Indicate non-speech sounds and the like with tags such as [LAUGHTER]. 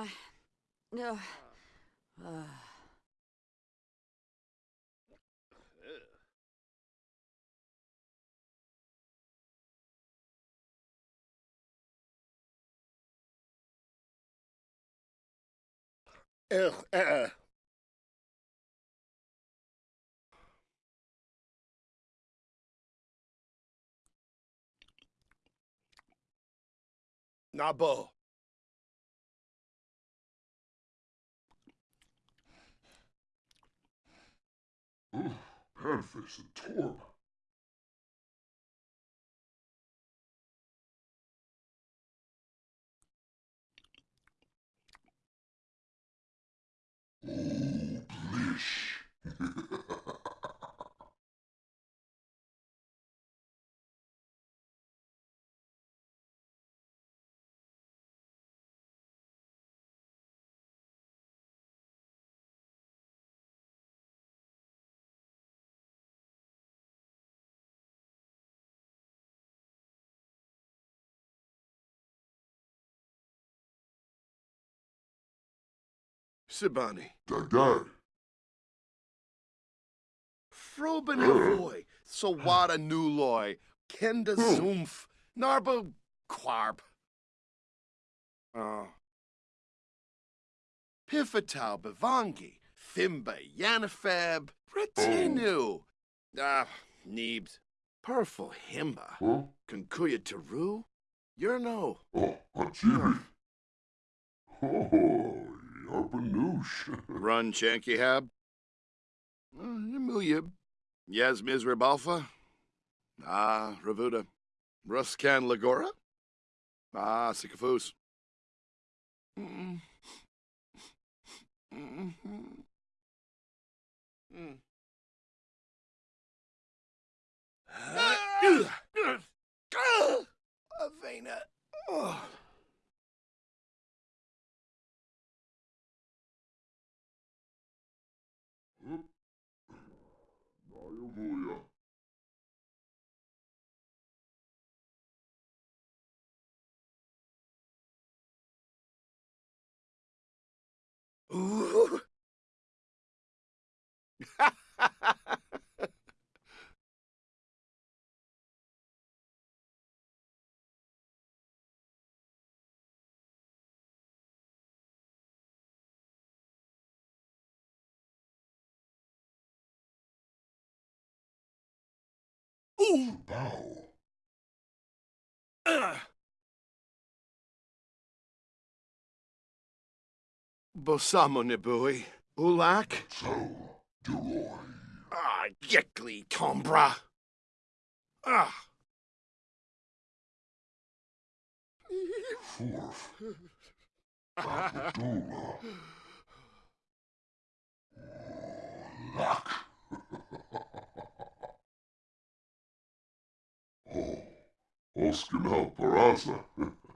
Uh, uh, uh. Ugh, uh, Nabo. Panface and Torb. Sibani. Dag dag. Froben Havoy. Sawada Nuloy. Kenda Zoomf. Narbo Quarp. Oh. Pifatau Bivangi. Thimba Yanifeb. Retinu. Ah, Neebs. Perful Himba. Huh? Kunkuya Teru. Yerno. Oh, Hachibi. Oh, Yarpanoosh. Run Chankihab. Yamuyib. Yaz Mizrabalfa. Ah, Ravuda. Ruskan Lagora. Ah, Sikafus. Mm. Mm. Mm. Avena. Oh. Nayavuya. Ooh. [LAUGHS] Ooh. Bow. Ugh. Bosamo Nibui. Ulak. So, Duroy. Ah, Yekli Tombra. Ah. Fourth. Abdullah. Oh, Oskin Peraza. [LAUGHS]